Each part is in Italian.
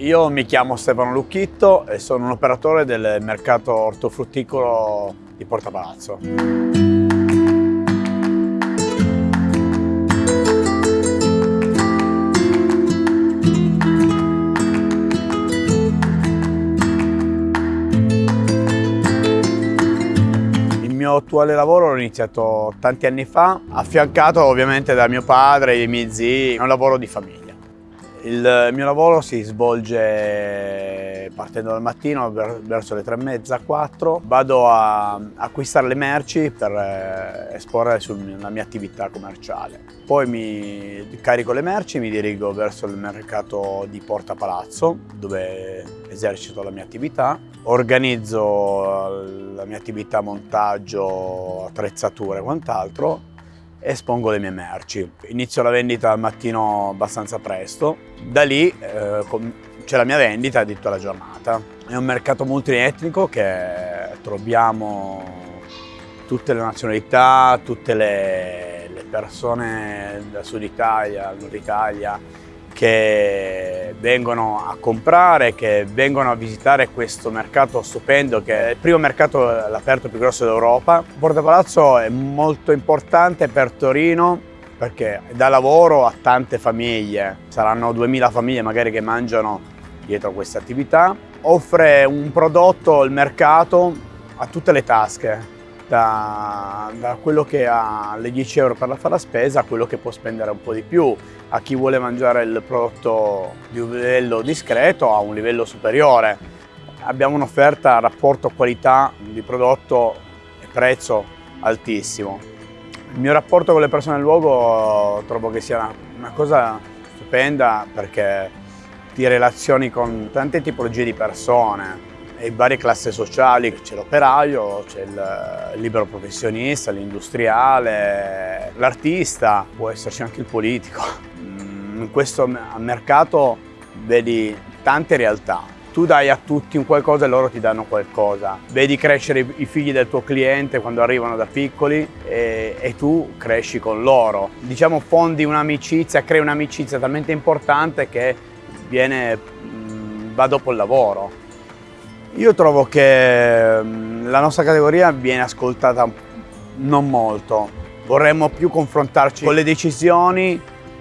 Io mi chiamo Stefano Lucchitto e sono un operatore del mercato ortofrutticolo di Porta Palazzo. mio attuale lavoro l'ho iniziato tanti anni fa, affiancato ovviamente da mio padre e i miei zii, è un lavoro di famiglia. Il mio lavoro si svolge partendo dal mattino verso le tre e mezza, quattro. Vado a acquistare le merci per eh, esporre sulla mia attività commerciale. Poi mi carico le merci e mi dirigo verso il mercato di Porta Palazzo, dove esercito la mia attività. Organizzo la mia attività montaggio, attrezzature e quant'altro espongo le mie merci. Inizio la vendita al mattino abbastanza presto, da lì eh, c'è la mia vendita di tutta la giornata. È un mercato multietnico che troviamo tutte le nazionalità, tutte le, le persone del sud Italia, nord Italia, che vengono a comprare, che vengono a visitare questo mercato stupendo che è il primo mercato all'aperto più grosso d'Europa. Porta Palazzo è molto importante per Torino perché dà lavoro a tante famiglie, saranno 2000 famiglie magari che mangiano dietro questa attività. Offre un prodotto al mercato a tutte le tasche, da, da, quello che ha le 10 euro per fare la spesa a quello che può spendere un po' di più, a chi vuole mangiare il prodotto di un livello discreto a un livello superiore. Abbiamo un'offerta rapporto qualità di prodotto e prezzo altissimo. Il mio rapporto con le persone del luogo trovo che sia una cosa stupenda perché ti relazioni con tante tipologie di persone, e varie classi sociali, c'è l'operaio, c'è il libero professionista, l'industriale, l'artista, può esserci anche il politico. Mm, in questo mercato vedi tante realtà. Tu dai a tutti un qualcosa e loro ti danno qualcosa. Vedi crescere i figli del tuo cliente quando arrivano da piccoli e, e tu cresci con loro. Diciamo fondi un'amicizia, crei un'amicizia talmente importante che viene, mm, va dopo il lavoro. Io trovo che mm, la nostra categoria viene ascoltata non molto. Vorremmo più confrontarci con le decisioni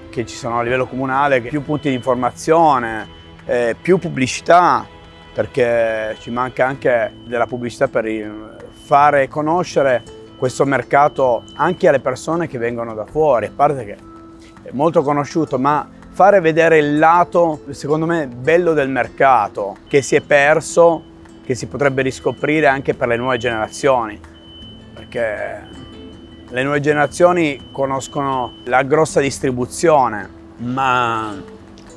che ci sono a livello comunale, più punti di informazione, eh, più pubblicità, perché ci manca anche della pubblicità per fare conoscere questo mercato anche alle persone che vengono da fuori, a parte che è molto conosciuto, ma fare vedere il lato, secondo me, bello del mercato, che si è perso che si potrebbe riscoprire anche per le nuove generazioni, perché le nuove generazioni conoscono la grossa distribuzione, ma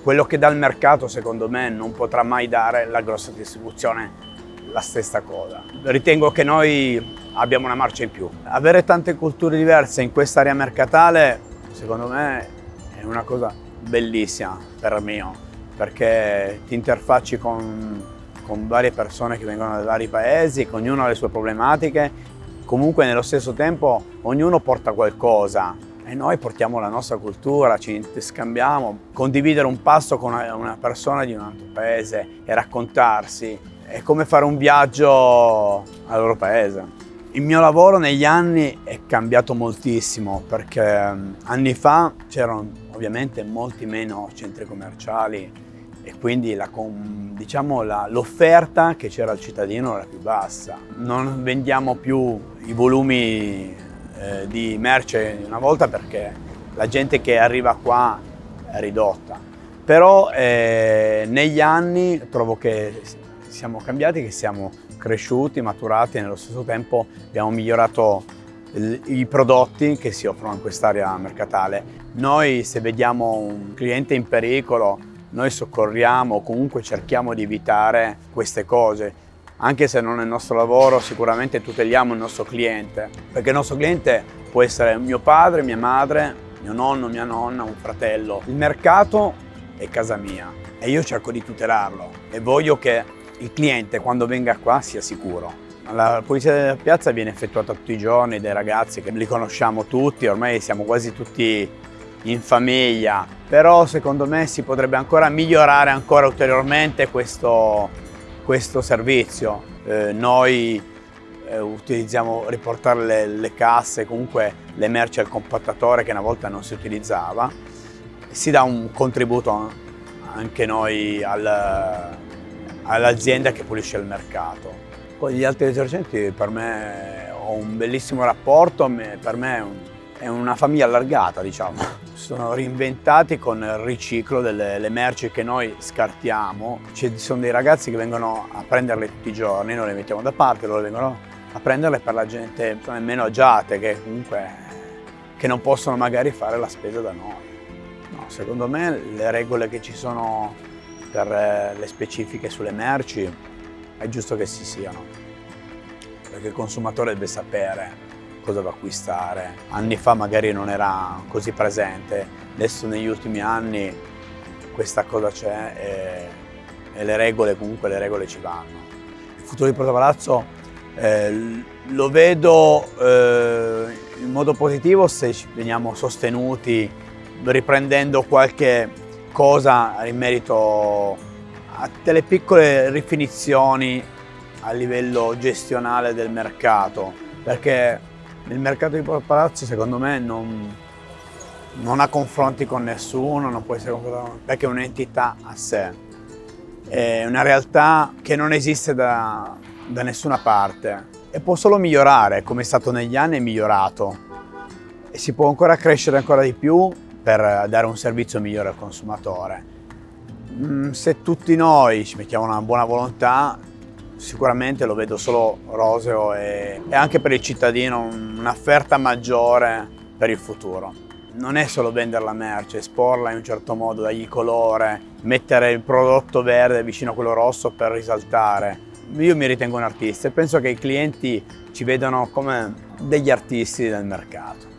quello che dà il mercato secondo me non potrà mai dare la grossa distribuzione la stessa cosa. Ritengo che noi abbiamo una marcia in più. Avere tante culture diverse in quest'area mercatale secondo me è una cosa bellissima per me, perché ti interfacci con con varie persone che vengono da vari paesi, che ognuno ha le sue problematiche, comunque nello stesso tempo ognuno porta qualcosa. E noi portiamo la nostra cultura, ci scambiamo, condividere un pasto con una persona di un altro paese e raccontarsi è come fare un viaggio al loro paese. Il mio lavoro negli anni è cambiato moltissimo perché anni fa c'erano ovviamente molti meno centri commerciali e quindi diciamo, l'offerta diciamo, che c'era al cittadino era più bassa. Non vendiamo più i volumi eh, di merce una volta perché la gente che arriva qua è ridotta. Però eh, negli anni trovo che siamo cambiati, che siamo cresciuti, maturati e nello stesso tempo abbiamo migliorato i prodotti che si offrono in quest'area mercatale. Noi se vediamo un cliente in pericolo noi soccorriamo o comunque cerchiamo di evitare queste cose. Anche se non è il nostro lavoro, sicuramente tuteliamo il nostro cliente, perché il nostro cliente può essere mio padre, mia madre, mio nonno, mia nonna, un fratello. Il mercato è casa mia e io cerco di tutelarlo e voglio che il cliente quando venga qua sia sicuro. La pulizia della piazza viene effettuata tutti i giorni dai ragazzi che li conosciamo tutti, ormai siamo quasi tutti in famiglia, però secondo me si potrebbe ancora migliorare ancora ulteriormente questo, questo servizio. Eh, noi eh, utilizziamo riportare le, le, casse, comunque le merci al compattatore che una volta non si utilizzava. Si dà un contributo anche noi al, all'azienda che pulisce il mercato. Poi gli altri detergenti per me ho un bellissimo rapporto, per me è una famiglia allargata diciamo. Sono reinventati con il riciclo delle merci che noi scartiamo. Ci sono dei ragazzi che vengono a prenderle tutti i giorni, noi le mettiamo da parte, loro vengono a prenderle per la gente meno agiate che comunque che non possono magari fare la spesa da noi. No, secondo me le regole che ci sono per eh, le specifiche sulle merci è giusto che si siano, perché il consumatore deve sapere cosa va acquistare. Anni fa magari non era così presente, adesso negli ultimi anni questa cosa c'è e, e, le regole, comunque le regole ci vanno. Il futuro di Porto Palazzo eh, lo vedo eh, in modo positivo se veniamo sostenuti riprendendo qualche cosa in merito a delle piccole rifinizioni a livello gestionale del mercato perché il mercato di Palazzo secondo me non, non ha confronti con nessuno, non può essere confrontato perché è un'entità a sé, è una realtà che non esiste da, da nessuna parte e può solo migliorare, come è stato negli anni è migliorato e si può ancora crescere ancora di più per dare un servizio migliore al consumatore. Mm, se tutti noi ci mettiamo una buona volontà, sicuramente lo vedo solo roseo e, e anche per il cittadino un'offerta maggiore per il futuro. Non è solo vendere la merce, esporla in un certo modo, dargli colore, mettere il prodotto verde vicino a quello rosso per risaltare. Io mi ritengo un artista e penso che i clienti ci vedano come degli artisti del mercato.